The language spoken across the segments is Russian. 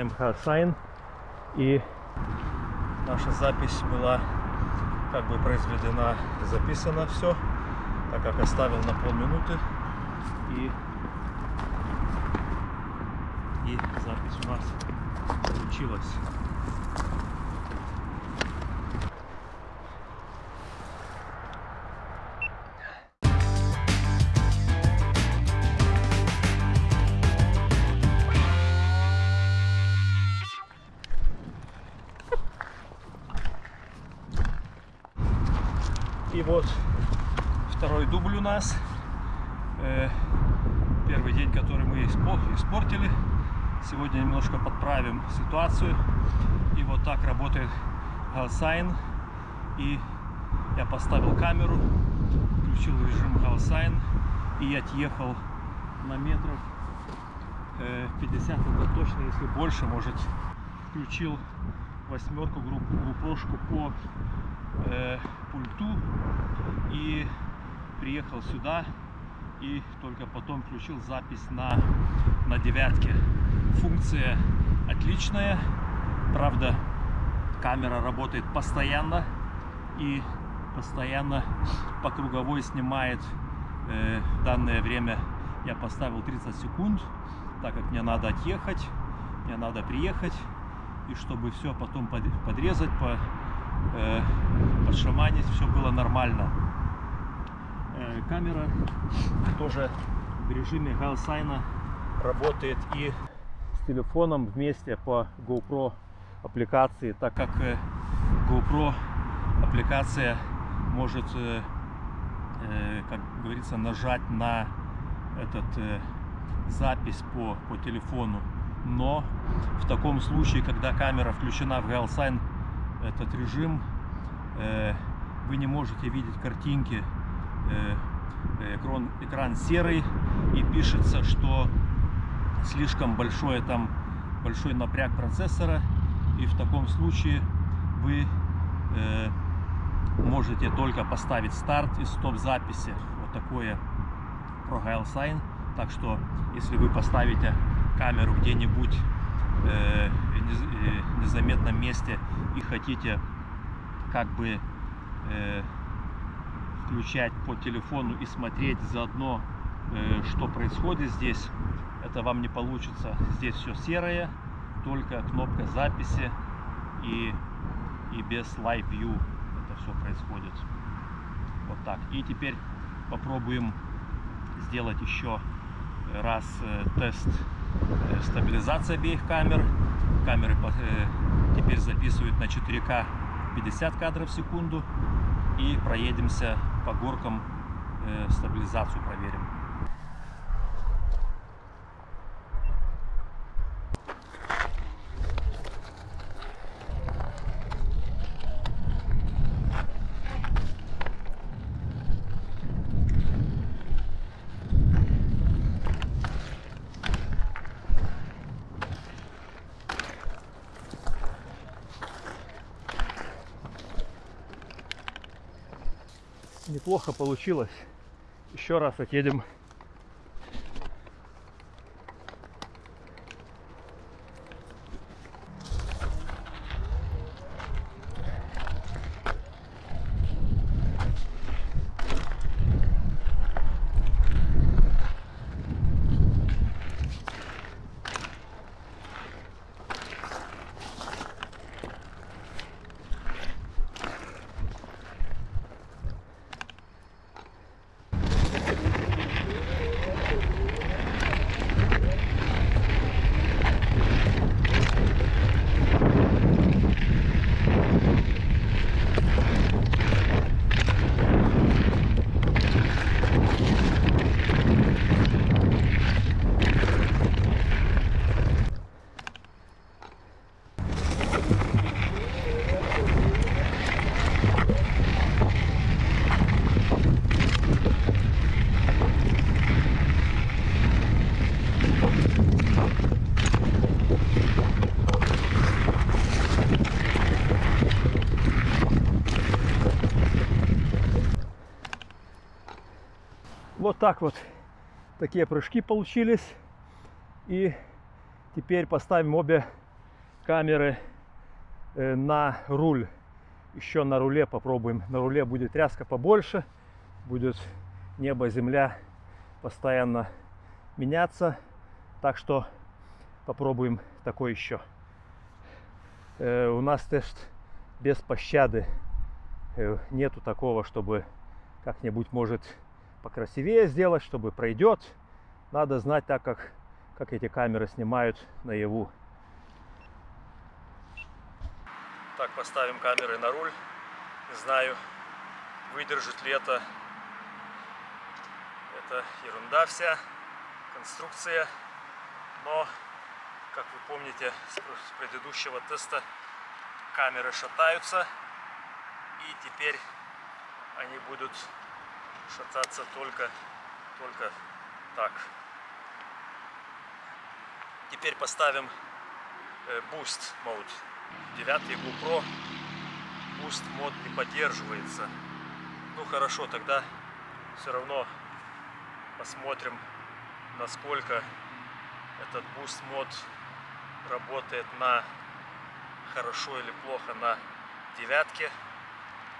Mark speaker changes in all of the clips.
Speaker 1: Включаем Hardsign. И наша запись была как бы произведена, записана все, так как оставил на полминуты. И, и запись у нас получилась. И вот второй дубль у нас. Э, Первый день, который мы испо- испортили. Сегодня немножко подправим ситуацию. И вот так работает Галсайн. И я поставил камеру, включил режим Галсайн и отъехал на метров э, 50, это точно, если больше, может, включил восьмерку группу, группошку по э, пульту и приехал сюда и только потом включил запись на, на девятке. Функция отличная, правда камера работает постоянно и постоянно по круговой снимает э, данное время я поставил 30 секунд так как мне надо отъехать мне надо приехать и чтобы все потом под- подрезать по, э, подшаманить все было нормально Э, камера тоже в режиме Галсайна работает и с телефоном вместе по GoPro аппликации, так как э, GoPro аппликация может, э, э, как говорится, нажать на этот э, запись по, по телефону. Но в таком случае, когда камера включена в Галсайн, этот режим, э, вы не можете видеть картинки э, экран, экран серый и пишется, что слишком большое там большой напряг процессора и в таком случае вы э, можете только поставить старт и стоп записи вот такое прогайл sign так что если вы поставите камеру где-нибудь э, э, незаметном месте и хотите как бы э, включать по телефону и смотреть заодно, э, что происходит здесь, это вам не получится. Здесь все серое, только кнопка записи и, и без Live View это все происходит. Вот так. И теперь попробуем сделать еще раз э, тест э, стабилизации обеих камер. Камеры э, теперь записывают на 4К 50 кадров в секунду и проедемся по горкам, э, стабилизацию проверим. Неплохо получилось. Еще раз отъедем. Так вот такие прыжки получились. И Теперь поставим обе камеры э, на руль. Еще на руле попробуем. На руле будет тряска побольше. Будет небо, земля постоянно меняться. Так что попробуем такой еще. Э, у нас тест без пощады. Э, нету такого, чтобы как-нибудь может покрасивее сделать, чтобы пройдет. Надо знать так, как, как эти камеры снимают наяву. Так, поставим камеры на руль. Не знаю, выдержит ли это. Это ерунда вся, конструкция. Но, как вы помните с предыдущего теста, камеры шатаются. И теперь они будут шататься только, только так. Теперь поставим э, Boost Mode. 9 GoPro Boost мод не поддерживается. Ну хорошо, тогда все равно посмотрим, насколько этот Boost мод работает на хорошо или плохо на девятке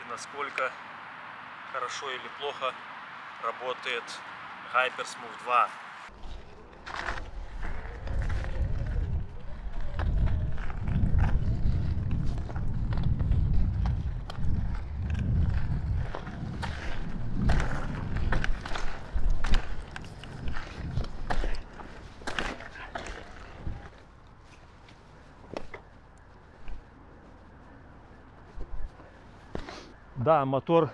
Speaker 1: и насколько хорошо или плохо работает Hypersmooth 2. Да, мотор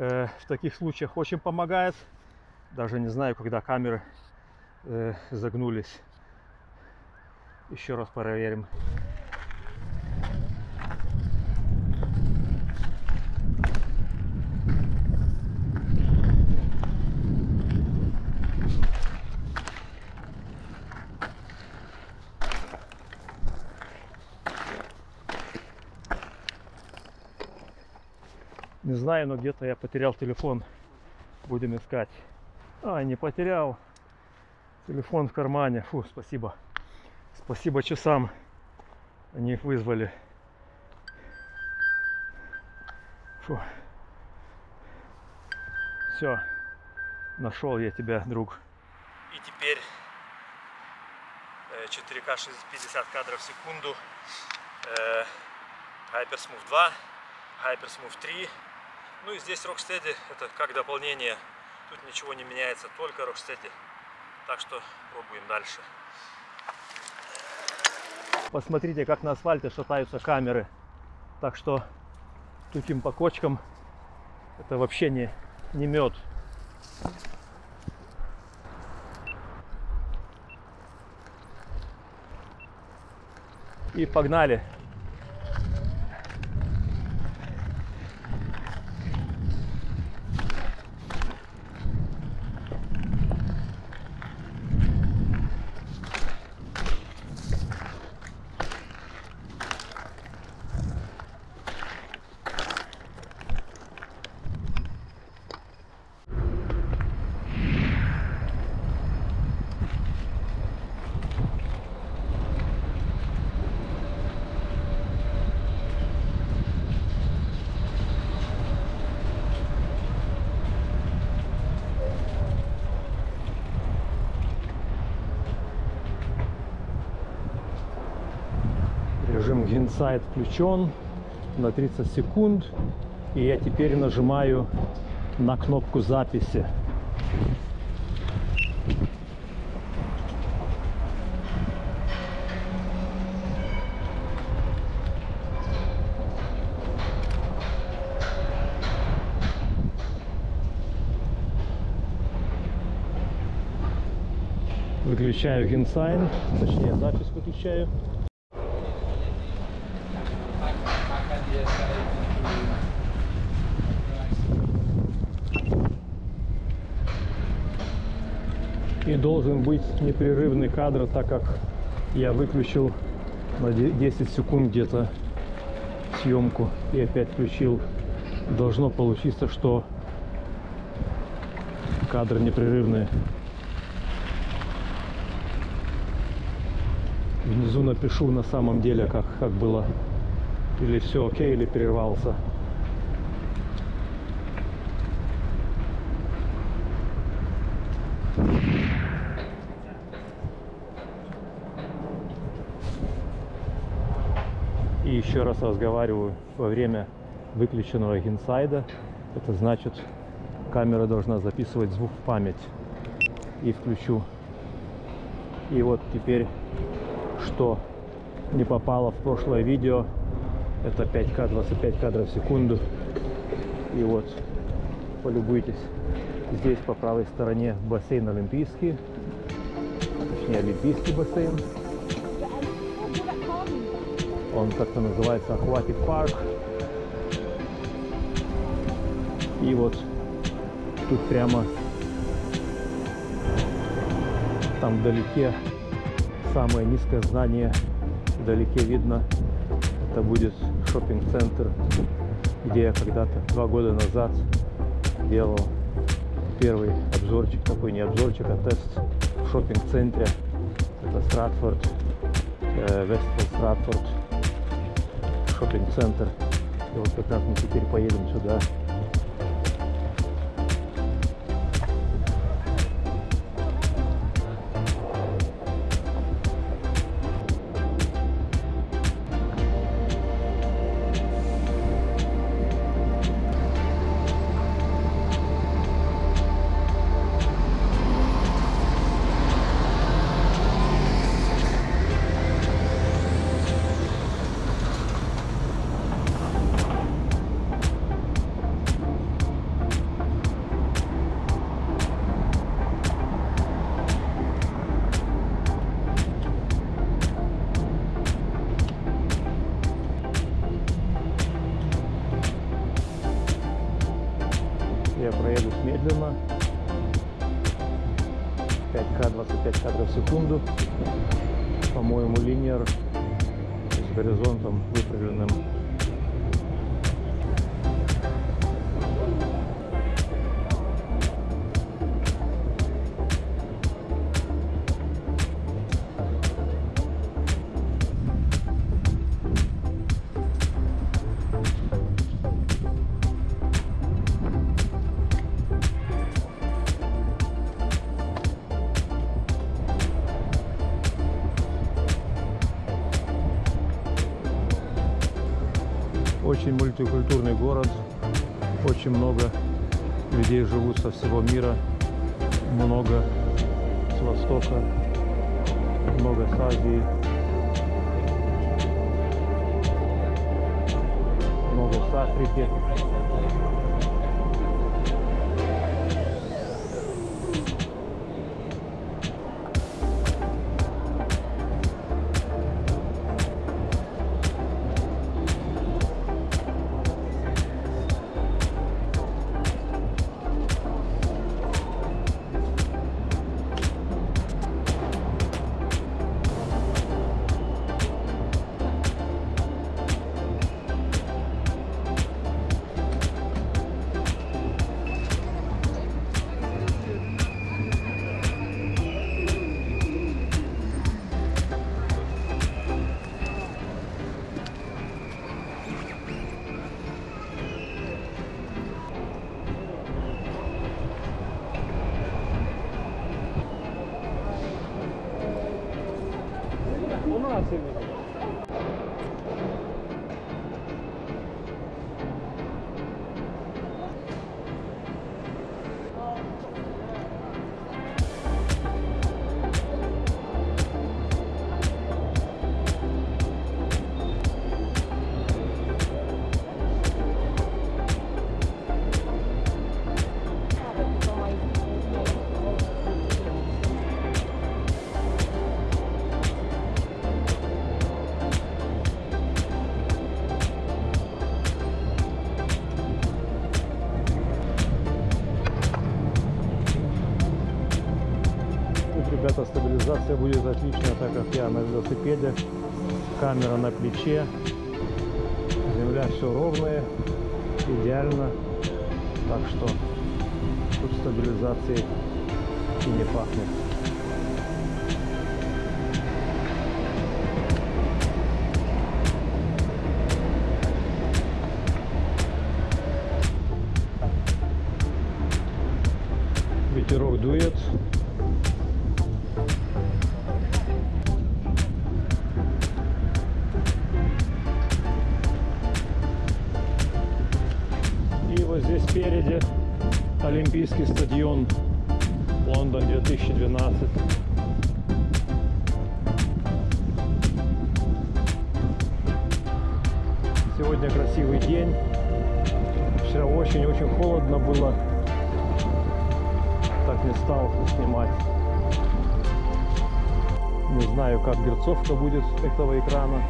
Speaker 1: э, в таких случаях очень помогает. Даже не знаю, когда камеры э, загнулись. Еще раз проверим. Не знаю, но где-то я потерял телефон. Будем искать. А, не потерял. Телефон в кармане. Фу, спасибо. Спасибо часам. Они их вызвали. Фу. Все. Нашел я тебя, друг. И теперь 4К 50 кадров в секунду. Hypersmooth 2, Hypersmooth 3 ну и здесь Rocksteady это как дополнение. Тут ничего не меняется, только Rocksteady. Так что пробуем дальше. Посмотрите, как на асфальте шатаются камеры. Так что тупим по кочкам. Это вообще не, не мед. И погнали. Inside включен на 30 секунд. И я теперь нажимаю на кнопку записи. Выключаю генсайн, точнее запись выключаю. И должен быть непрерывный кадр, так как я выключил на 10 секунд где-то съемку и опять включил. Должно получиться, что кадры непрерывные. Внизу напишу на самом деле, как, как было. Или все окей, или прервался. И еще раз разговариваю во время выключенного инсайда. Это значит, камера должна записывать звук в память. И включу. И вот теперь, что не попало в прошлое видео, это 5К, 25 кадров в секунду. И вот, полюбуйтесь. Здесь по правой стороне бассейн Олимпийский. Точнее, Олимпийский бассейн. Он как-то называется Aquatic Park. И вот тут прямо там вдалеке самое низкое здание. Вдалеке видно, это будет шопинг-центр, где я когда-то два года назад делал первый обзорчик, такой не обзорчик, а тест в шопинг-центре. Это Стратфорд, э, Вестфилд Стратфорд, шопинг-центр. И вот как раз мы теперь поедем сюда. Линер с горизонтом выправленным. Мультикультурный город, очень много людей живут со всего мира, много с Востока, много с Азии, много с Африки. будет отлично, так как я на велосипеде, камера на плече, земля все ровная, идеально, так что тут стабилизации и не пахнет. Ветерок дует. Олимпийский стадион Лондон 2012. Сегодня красивый день. Вчера очень-очень холодно было. Так не стал снимать. Не знаю, как герцовка будет этого экрана.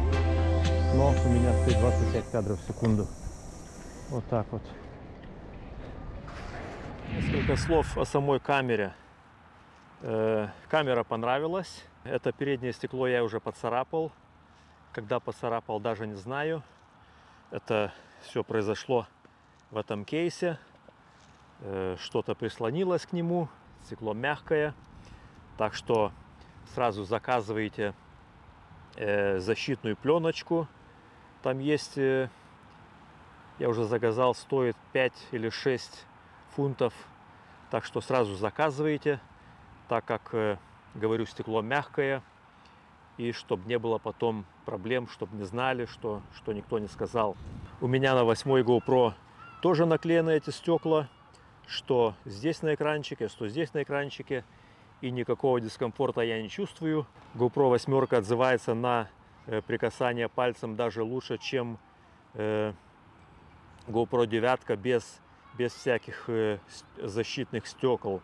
Speaker 1: Но у меня стоит 25 кадров в секунду. Вот так вот. Несколько слов о самой камере. Э, камера понравилась. Это переднее стекло я уже поцарапал. Когда поцарапал, даже не знаю. Это все произошло в этом кейсе. Э, что-то прислонилось к нему. Стекло мягкое. Так что сразу заказывайте э, защитную пленочку. Там есть, я уже заказал, стоит 5 или 6 фунтов. Так что сразу заказывайте, так как, э, говорю, стекло мягкое. И чтобы не было потом проблем, чтобы не знали, что, что никто не сказал. У меня на 8 GoPro тоже наклеены эти стекла, что здесь на экранчике, что здесь на экранчике. И никакого дискомфорта я не чувствую. GoPro 8 отзывается на э, прикасание пальцем даже лучше, чем э, GoPro 9 без без всяких э, защитных стекол.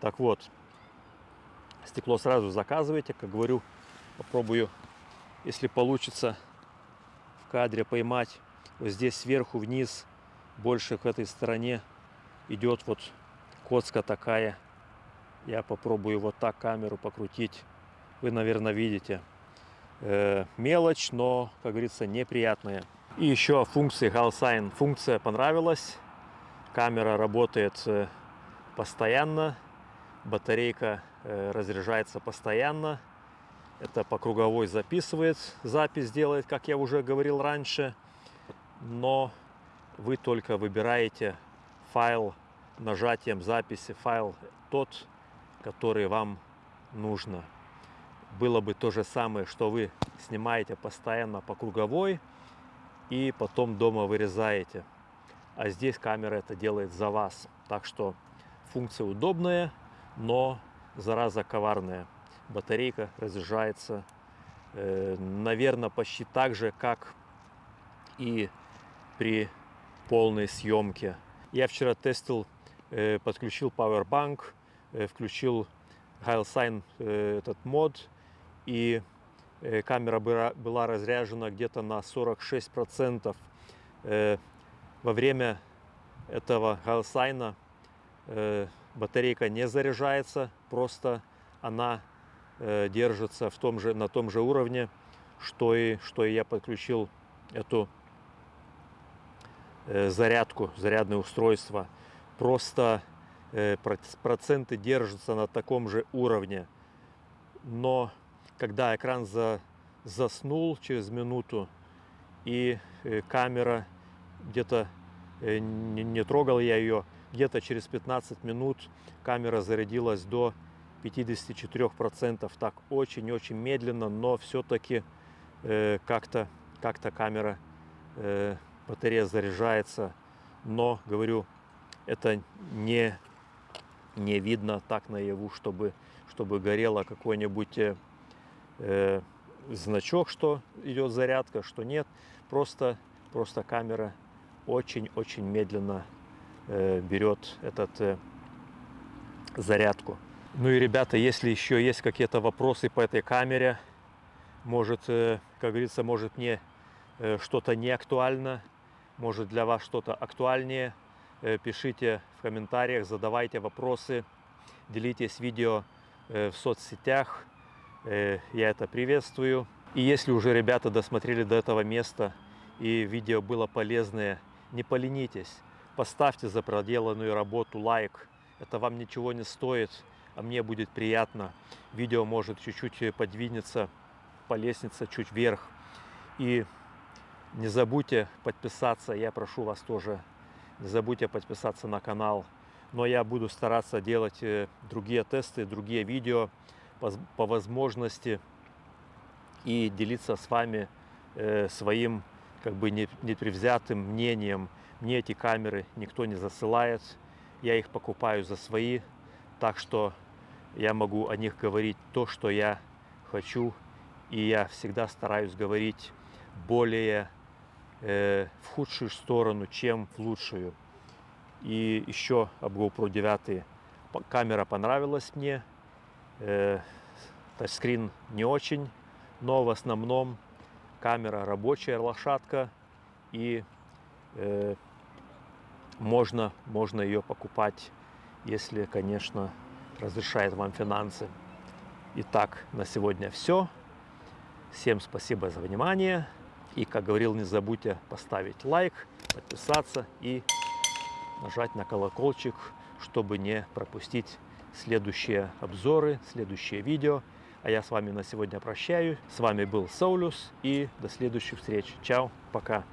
Speaker 1: Так вот, стекло сразу заказывайте, как говорю, попробую, если получится в кадре поймать. Вот здесь сверху вниз, больше к этой стороне идет вот коцка такая. Я попробую вот так камеру покрутить. Вы, наверное, видите. Э, мелочь, но, как говорится, неприятная. И еще о функции Halsign. Функция понравилась. Камера работает э, постоянно, батарейка э, разряжается постоянно. Это по круговой записывает, запись делает, как я уже говорил раньше. Но вы только выбираете файл нажатием записи, файл тот, который вам нужно. Было бы то же самое, что вы снимаете постоянно по круговой и потом дома вырезаете а здесь камера это делает за вас. Так что функция удобная, но зараза коварная. Батарейка разряжается, э, наверное, почти так же, как и при полной съемке. Я вчера тестил, э, подключил Powerbank, э, включил HileSign э, этот мод, и э, камера была, разряжена где-то на 46%. Э, во время этого галсайна э, батарейка не заряжается, просто она э, держится в том же, на том же уровне, что и, что и я подключил эту э, зарядку, зарядное устройство. Просто э, проценты держатся на таком же уровне. Но когда экран за, заснул через минуту и э, камера где-то э, не, не трогал я ее, где-то через 15 минут камера зарядилась до 54%. Так очень-очень медленно, но все-таки э, как-то как, -то, камера, э, батарея заряжается. Но, говорю, это не, не видно так наяву, чтобы, чтобы горело какой-нибудь э, э, значок, что идет зарядка, что нет. Просто, просто камера очень-очень медленно э, берет этот э, зарядку. Ну и, ребята, если еще есть какие-то вопросы по этой камере, может, э, как говорится, может мне что-то не актуально, может для вас что-то актуальнее, пишите в комментариях, задавайте вопросы, делитесь видео в соцсетях, я это приветствую. И если уже ребята досмотрели до этого места и видео было полезное, не поленитесь, поставьте за проделанную работу лайк. Это вам ничего не стоит, а мне будет приятно. Видео может чуть-чуть подвинется по лестнице чуть вверх. И не забудьте подписаться, я прошу вас тоже, не забудьте подписаться на канал. но я буду стараться делать э, другие тесты, другие видео по, по возможности и делиться с вами э, своим как бы непревзятым мнением. Мне эти камеры никто не засылает, я их покупаю за свои, так что я могу о них говорить то, что я хочу, и я всегда стараюсь говорить более э, в худшую сторону, чем в лучшую. И еще об GoPro 9. Камера понравилась мне. Э, тачскрин не очень, но в основном камера рабочая лошадка. И э, можно, можно ее покупать, если, конечно, разрешает вам финансы. Итак, на сегодня все. Всем спасибо за внимание. И, как говорил, не забудьте поставить лайк, подписаться и нажать на колокольчик, чтобы не пропустить следующие обзоры, следующие видео. А я с вами на сегодня прощаюсь. С вами был Саулюс и до следующих встреч. Чао, пока.